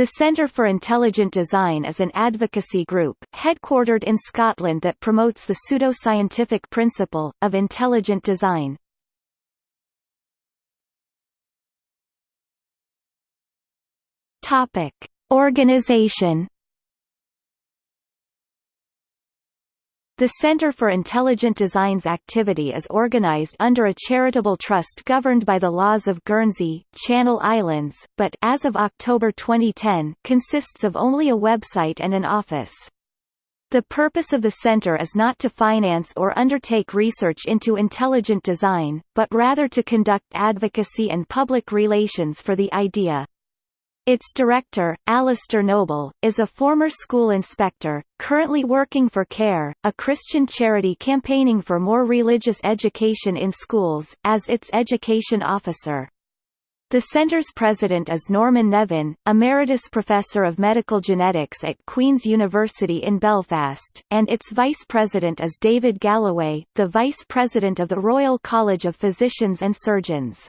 The Centre for Intelligent Design is an advocacy group, headquartered in Scotland that promotes the pseudoscientific principle, of intelligent design. Organisation The Center for Intelligent Design's activity is organized under a charitable trust governed by the laws of Guernsey, Channel Islands, but as of October 2010, consists of only a website and an office. The purpose of the center is not to finance or undertake research into intelligent design, but rather to conduct advocacy and public relations for the idea. Its director, Alistair Noble, is a former school inspector, currently working for CARE, a Christian charity campaigning for more religious education in schools, as its education officer. The centre's president is Norman Nevin, Emeritus Professor of Medical Genetics at Queen's University in Belfast, and its vice president is David Galloway, the vice president of the Royal College of Physicians and Surgeons.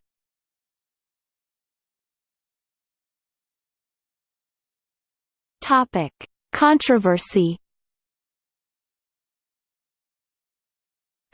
Topic: Controversy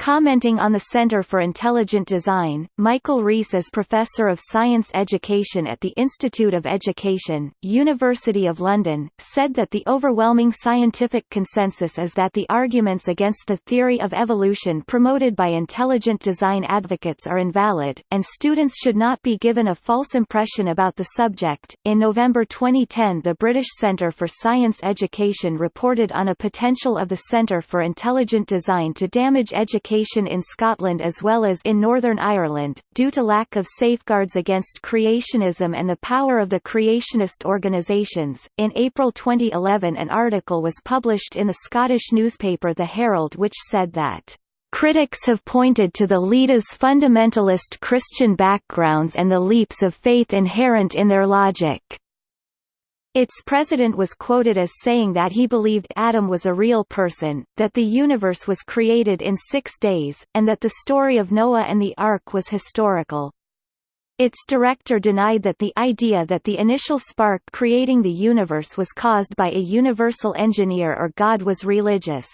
Commenting on the Center for Intelligent Design, Michael Reiss is Professor of Science Education at the Institute of Education, University of London, said that the overwhelming scientific consensus is that the arguments against the theory of evolution promoted by intelligent design advocates are invalid, and students should not be given a false impression about the subject. In November 2010, the British Centre for Science Education reported on a potential of the Centre for Intelligent Design to damage education in Scotland as well as in Northern Ireland, due to lack of safeguards against creationism and the power of the creationist organisations. In April 2011, an article was published in the Scottish newspaper The Herald which said that Critics have pointed to the Leada's fundamentalist Christian backgrounds and the leaps of faith inherent in their logic. Its president was quoted as saying that he believed Adam was a real person, that the universe was created in six days, and that the story of Noah and the Ark was historical. Its director denied that the idea that the initial spark creating the universe was caused by a universal engineer or God was religious.